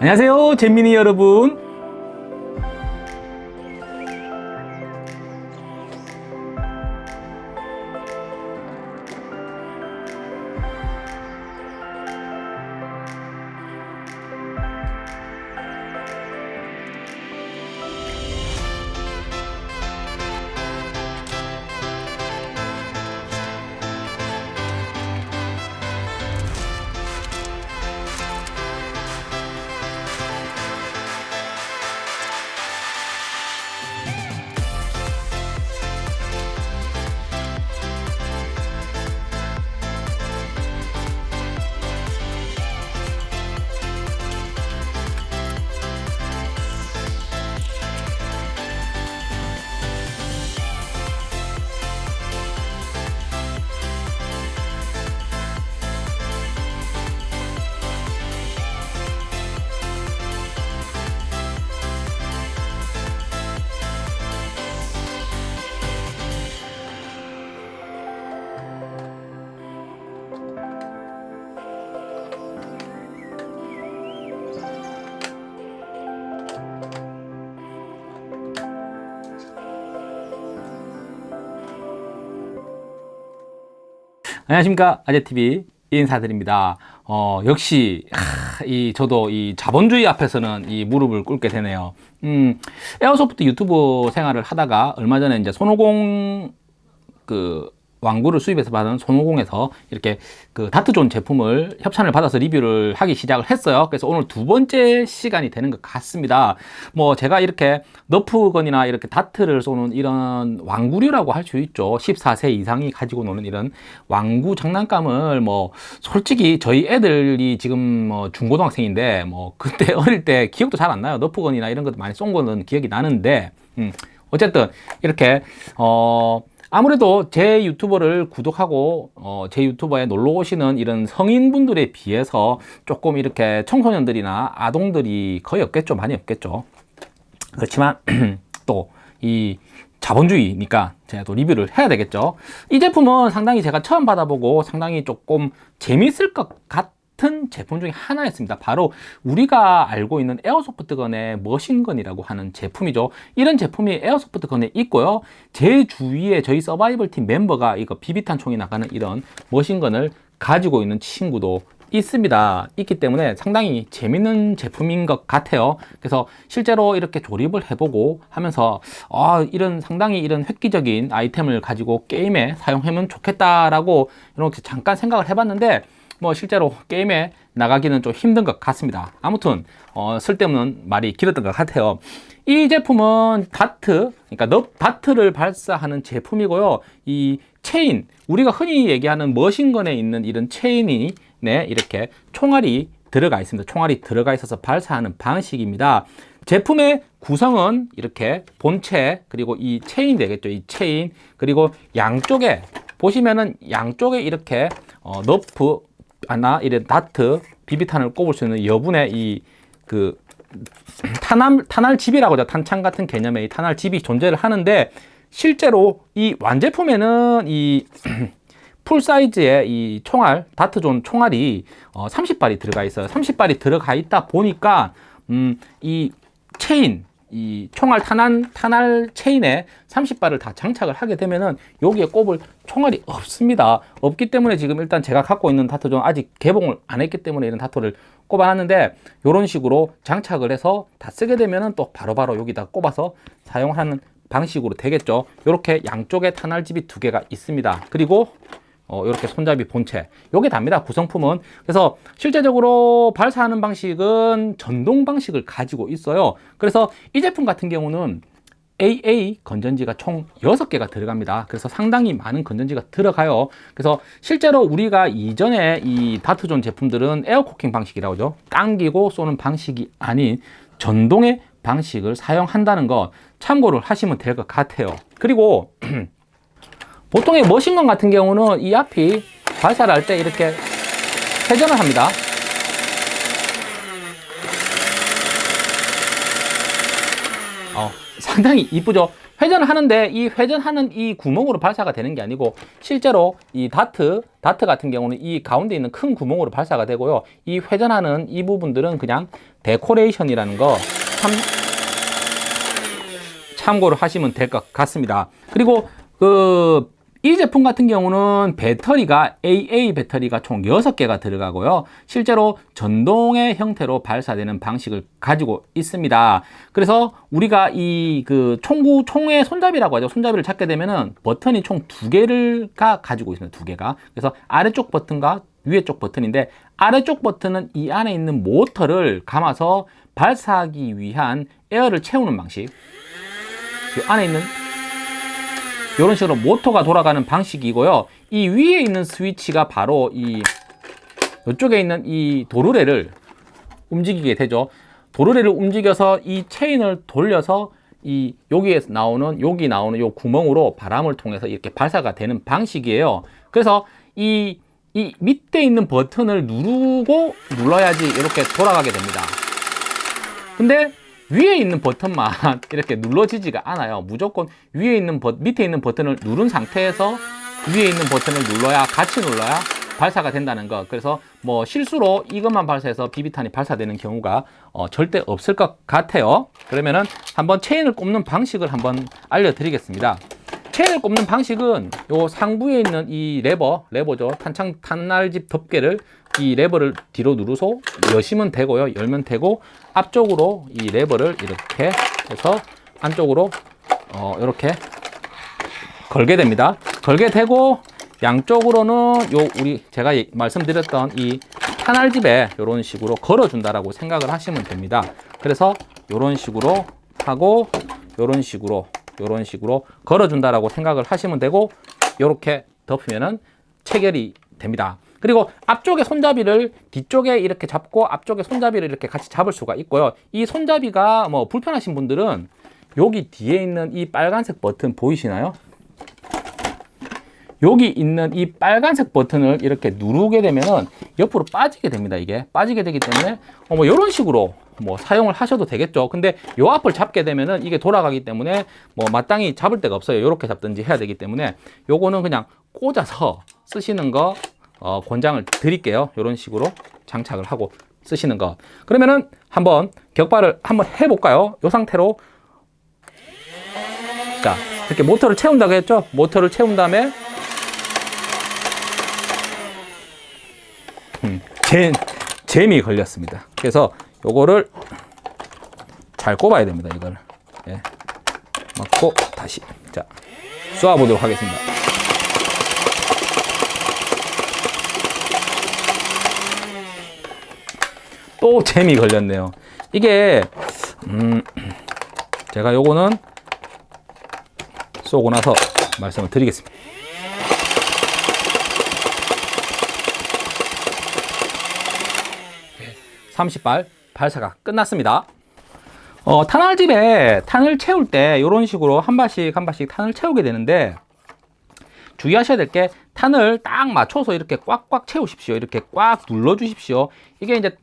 안녕하세요 잼민이 여러분 안녕하십니까. 아재TV 인사드립니다. 어, 역시 하, 이 저도 이 자본주의 앞에서는 이 무릎을 꿇게 되네요. 음, airsoft 유튜브 생활을 하다가 얼마 전에 이제 손오공 그 완구를 수입해서 받은 손오공에서 이렇게 그 다트존 제품을 협찬을 받아서 리뷰를 하기 시작을 했어요. 그래서 오늘 두 번째 시간이 되는 것 같습니다. 뭐 제가 이렇게 너프건이나 이렇게 다트를 쏘는 이런 완구류라고 할 수 있죠. 14세 이상이 가지고 노는 이런 왕구 장난감을 뭐 솔직히 저희 애들이 지금 뭐 중고등학생인데 뭐 그때 어릴 때 기억도 잘 안 나요. 너프건이나 이런 것도 많이 쏜 거는 기억이 나는데 음 어쨌든 이렇게 어 아무래도 제 유튜버를 구독하고 어, 제 유튜버에 놀러 오시는 이런 성인분들에 비해서 조금 이렇게 청소년들이나 아동들이 거의 없겠죠? 많이 없겠죠? 그렇지만 또 이 자본주의니까 제가 또 리뷰를 해야 되겠죠? 이 제품은 상당히 제가 처음 받아보고 상당히 조금 재밌을 것 같, 같은 제품 중에 하나였습니다. 바로 우리가 알고 있는 에어소프트건의 머신건이라고 하는 제품이죠. 이런 제품이 에어소프트건에 있고요. 제 주위에 저희 서바이벌 팀 멤버가 이거 비비탄 총이 나가는 이런 머신건을 가지고 있는 친구도 있습니다. 있기 때문에 상당히 재밌는 제품인 것 같아요. 그래서 실제로 이렇게 조립을 해보고 하면서 아 이런 상당히 이런 획기적인 아이템을 가지고 게임에 사용하면 좋겠다라고 이렇게 잠깐 생각을 해봤는데 뭐 실제로 게임에 나가기는 좀 힘든 것 같습니다. 아무튼 어, 쓸데없는 말이 길었던 것 같아요. 이 제품은 다트 그러니까 너프 다트를 발사하는 제품이고요. 이 체인 우리가 흔히 얘기하는 machine gun에 있는 이런 체인이 네, 이렇게 총알이 들어가 있습니다. 총알이 들어가 있어서 발사하는 방식입니다. 제품의 구성은 이렇게 본체 그리고 이 체인 되겠죠. 이 체인. 그리고 양쪽에 보시면은 양쪽에 이렇게 어, 너프 아나 이런 다트 비비탄을 꼽을 수 있는 여분의 이 그 탄알 탄알집이라고 하죠. 탄창 같은 개념의 이 탄알집이 존재를 하는데 실제로 이 완제품에는 이 full size의 이 총알 다트존 총알이 어, 30발이 들어가 있어요. 30발이 들어가 있다 보니까 음, 이 체인 이 총알 탄환, 탄알 체인에 30발을 다 장착을 하게 되면은 여기에 꼽을 총알이 없습니다. 없기 때문에 지금 일단 제가 갖고 있는 다토존 아직 개봉을 안 했기 때문에 이런 다토를 꼽아놨는데 이런 식으로 장착을 해서 다 쓰게 되면은 또 바로바로 바로 여기다 꼽아서 사용하는 방식으로 되겠죠. 이렇게 양쪽에 탄알집이 두 개가 있습니다. 그리고 어, 이렇게 손잡이 본체. 요게 답니다 구성품은. 그래서 실제적으로 발사하는 방식은 전동 방식을 가지고 있어요. 그래서 이 제품 같은 경우는 AA 건전지가 총 6개가 들어갑니다. 그래서 상당히 많은 건전지가 들어가요. 그래서 실제로 우리가 이전에 이 다트존 제품들은 에어코킹 방식이라고 하죠. 당기고 쏘는 방식이 아닌 전동의 방식을 사용한다는 거 참고를 하시면 될 것 같아요. 그리고 보통의 머신건 같은 경우는 이 앞이 발사를 할때 이렇게 회전을 합니다 어, 상당히 이쁘죠. 회전을 하는데 이 회전하는 이 구멍으로 발사가 되는 게 아니고 실제로 이 다트, 다트 같은 경우는 이 가운데 있는 큰 구멍으로 발사가 되고요. 이 회전하는 이 부분들은 그냥 데코레이션이라는 거 참, 참고를 하시면 될 것 같습니다. 그리고 그 이 제품 같은 경우는 배터리가 AA 배터리가 총 6개가 들어가고요. 실제로 전동의 형태로 발사되는 방식을 가지고 있습니다. 그래서 우리가 이 그 총구 총의 손잡이라고 하죠. 손잡이를 잡게 되면은 버튼이 총 두 개를가 가지고 있습니다. 두 개가. 그래서 아래쪽 버튼과 위에 쪽 버튼인데 아래쪽 버튼은 이 안에 있는 모터를 감아서 발사하기 위한 에어를 채우는 방식. 이 안에 있는 이런 식으로 모터가 돌아가는 방식이고요. 이 위에 있는 스위치가 바로 이 이쪽에 있는 이 도르래를 움직이게 되죠. 도르래를 움직여서 이 체인을 돌려서 이 여기에서 나오는 여기 나오는 요 구멍으로 바람을 통해서 이렇게 발사가 되는 방식이에요. 그래서 이, 이 밑에 있는 버튼을 누르고 눌러야지 이렇게 돌아가게 됩니다. 근데 위에 있는 버튼만 이렇게 눌러지지가 않아요. 무조건 위에 있는 버, 밑에 있는 버튼을 누른 상태에서 위에 있는 버튼을 눌러야 같이 눌러야 발사가 된다는 거. 그래서 뭐 실수로 이것만 발사해서 비비탄이 발사되는 경우가 어, 절대 없을 것 같아요. 그러면은 한번 체인을 꼽는 방식을 한번 알려드리겠습니다. 체인을 꼽는 방식은 요 상부에 있는 이 레버, 레버죠. 탄창 탄알집 덮개를 이 레버를 뒤로 누르서 여시면 되고요. 열면 되고 앞쪽으로 이 레버를 이렇게 해서 안쪽으로 어, 이렇게 걸게 됩니다. 걸게 되고 양쪽으로는 요 우리 제가 말씀드렸던 이 탄알집에 이런 식으로 걸어준다라고 생각을 하시면 됩니다. 그래서 이런 식으로 하고 이런 식으로 이런 식으로 걸어준다라고 생각을 하시면 되고 이렇게 덮으면은 체결이 됩니다. 그리고 앞쪽에 손잡이를 뒤쪽에 이렇게 잡고 앞쪽에 손잡이를 이렇게 같이 잡을 수가 있고요. 이 손잡이가 뭐 불편하신 분들은 여기 뒤에 있는 이 빨간색 버튼 보이시나요? 여기 있는 이 빨간색 버튼을 이렇게 누르게 되면은 옆으로 빠지게 됩니다. 이게 빠지게 되기 때문에 어 뭐 이런 식으로 뭐 사용을 하셔도 되겠죠. 근데 요 앞을 잡게 되면은 이게 돌아가기 때문에 뭐 마땅히 잡을 데가 없어요. 이렇게 잡든지 해야 되기 때문에 요거는 그냥 꽂아서 쓰시는 거 어, 권장을 드릴게요. 이런 식으로 장착을 하고 쓰시는 거. 그러면은 한번 격발을 한번 해볼까요? 이 상태로 자 이렇게 모터를 채운다고 했죠? 모터를 채운 다음에 음, 재, 잼이 걸렸습니다. 그래서 요거를 잘 꼽아야 됩니다. 이걸 예. 맞고 다시 자 쏘아보도록 하겠습니다. 또 잼이 걸렸네요. 이게 음, 제가 요거는 쏘고 나서 말씀을 드리겠습니다. 30발 발사가 끝났습니다. 어, 탄알집에 탄을 채울 때 이런 식으로 한 발씩 한 발씩 탄을 채우게 되는데 주의하셔야 될 게 탄을 딱 맞춰서 이렇게 꽉꽉 채우십시오. 이렇게 꽉 눌러 주십시오. 이게 이제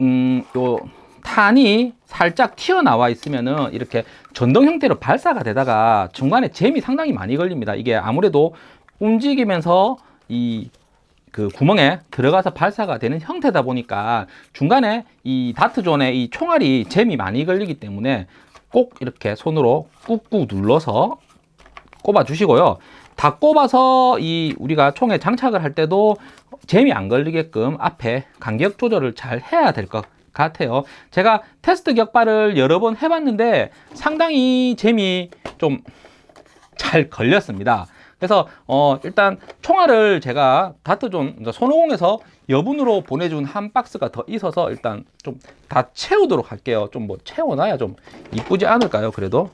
음, 요 탄이 살짝 튀어나와 있으면은 이렇게 전동 형태로 발사가 되다가 중간에 잼이 상당히 많이 걸립니다. 이게 아무래도 움직이면서 이 그 구멍에 들어가서 발사가 되는 형태다 보니까 중간에 이 다트존에 이 총알이 잼이 많이 걸리기 때문에 꼭 이렇게 손으로 꾹꾹 눌러서 꼽아 주시고요. 다 꼽아서 이 우리가 총에 장착을 할 때도 잼이 안 걸리게끔 앞에 간격 조절을 잘 해야 될 것 같아요. 제가 테스트 격발을 여러 번 해봤는데 상당히 잼이 좀잘 걸렸습니다. 그래서 어 일단 총알을 제가 다트존 그러니까 손오공에서 여분으로 보내준 한 박스가 더 있어서 일단 좀 다 채우도록 할게요. 좀 뭐 채워놔야 좀 이쁘지 않을까요? 그래도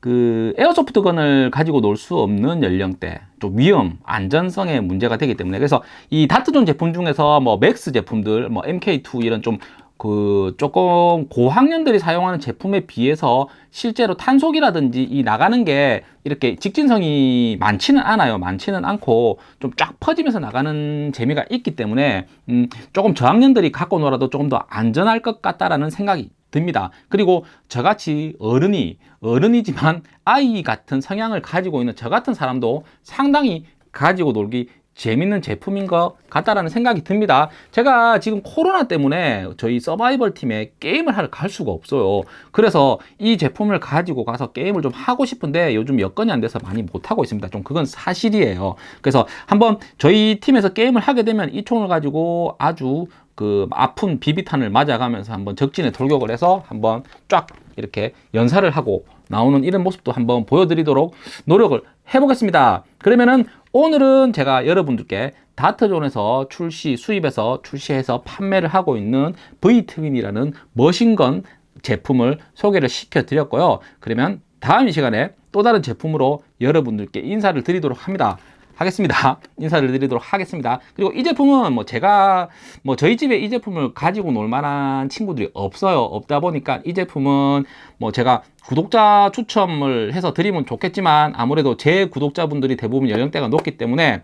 그 airsoft gun을 가지고 놀 수 없는 연령대 좀 위험 안전성에 문제가 되기 때문에 그래서 이 다트존 제품 중에서 뭐 맥스 제품들 뭐 MK2 이런 좀그 조금 고학년들이 사용하는 제품에 비해서 실제로 탄속이라든지 이 나가는 게 이렇게 직진성이 많지는 않아요. 많지는 않고 좀 쫙 퍼지면서 나가는 재미가 있기 때문에 음 조금 저학년들이 갖고 놀아도 조금 더 안전할 것 같다라는 생각이 듭니다. 그리고 저같이 어른이 어른이지만 아이 같은 성향을 가지고 있는 저 같은 사람도 상당히 가지고 놀기 재밌는 제품인 것 같다라는 생각이 듭니다. 제가 지금 코로나 때문에 저희 서바이벌 팀에 게임을 하러 갈 수가 없어요. 그래서 이 제품을 가지고 가서 게임을 좀 하고 싶은데 요즘 여건이 안 돼서 많이 못 하고 있습니다. 좀 그건 사실이에요. 그래서 한번 저희 팀에서 게임을 하게 되면 이 총을 가지고 아주 그 아픈 비비탄을 맞아가면서 한번 적진에 돌격을 해서 한번 쫙 이렇게 연사를 하고 나오는 이런 모습도 한번 보여드리도록 노력을 해보겠습니다. 그러면은 오늘은 제가 여러분들께 다트존에서 출시, 수입해서 출시해서 판매를 하고 있는 V트윈이라는 머신건 제품을 소개를 시켜 드렸고요. 그러면 다음 이 시간에 또 다른 제품으로 여러분들께 인사를 드리도록 합니다. 하겠습니다. 인사를 드리도록 하겠습니다. 그리고 이 제품은 뭐 제가 뭐 저희 집에 이 제품을 가지고 놀 만한 친구들이 없어요. 없다 보니까 이 제품은 뭐 제가 구독자 추첨을 해서 드리면 좋겠지만 아무래도 제 구독자분들이 대부분 연령대가 높기 때문에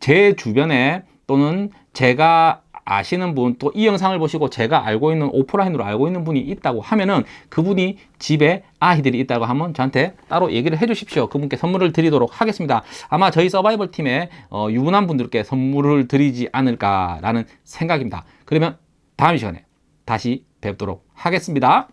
제 주변에 또는 제가 아시는 분 또 이 영상을 보시고 제가 알고 있는 오프라인으로 알고 있는 분이 있다고 하면은 그분이 집에 아이들이 있다고 하면 저한테 따로 얘기를 해 주십시오. 그분께 선물을 드리도록 하겠습니다. 아마 저희 서바이벌 팀의 어, 유부남 분들께 선물을 드리지 않을까 라는 생각입니다. 그러면 다음 시간에 다시 뵙도록 하겠습니다.